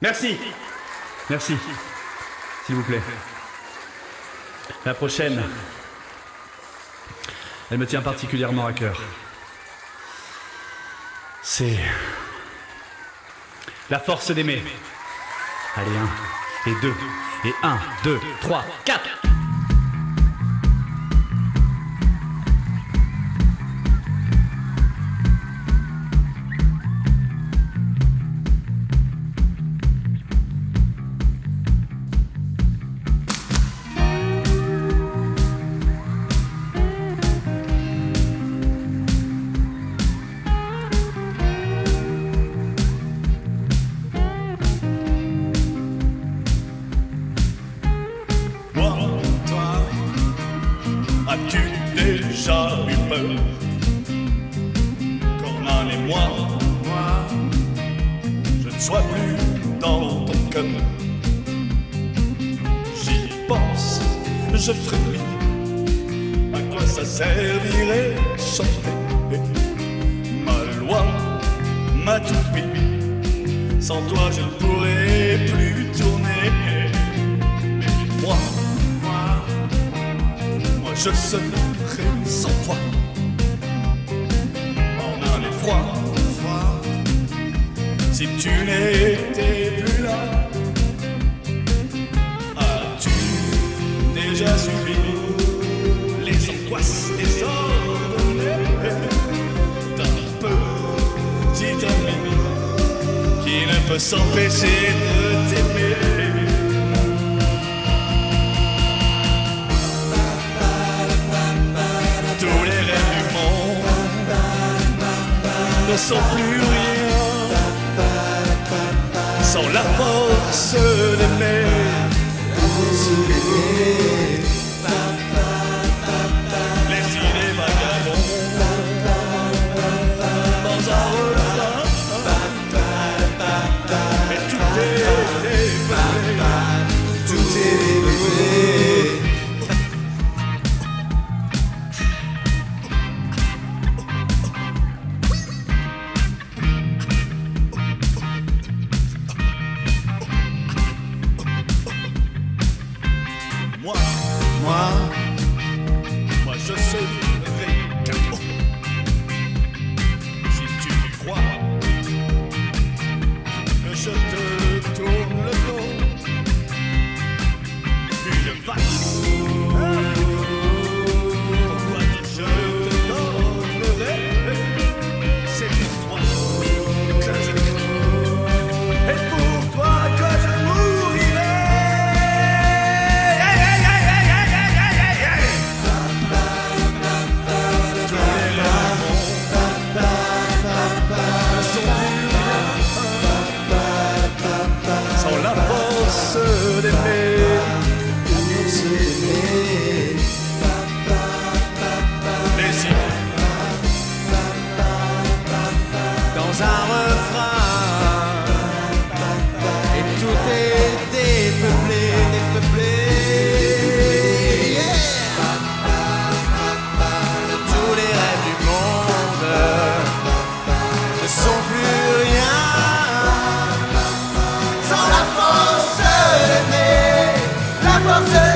Merci. Merci. S'il vous plaît. La prochaine, elle me tient particulièrement à cœur. C'est la force d'aimer. Allez, un, et deux, et un, deux, trois, quatre. Moi, je ne sois plus dans ton cœur J'y pense, je frémis À quoi ça servirait chanter? Ma loi, ma toupie Sans toi je ne pourrais plus tourner. Moi, moi, moi je serai sans toi. En un effroi, si tu n'étais plus là, as-tu déjà subi les angoisses désordonnées d'un petit ami qui ne peut s'empêcher de t'aimer? Tous les rêves du monde ne sont plus rien sans la force d'aimer. yourself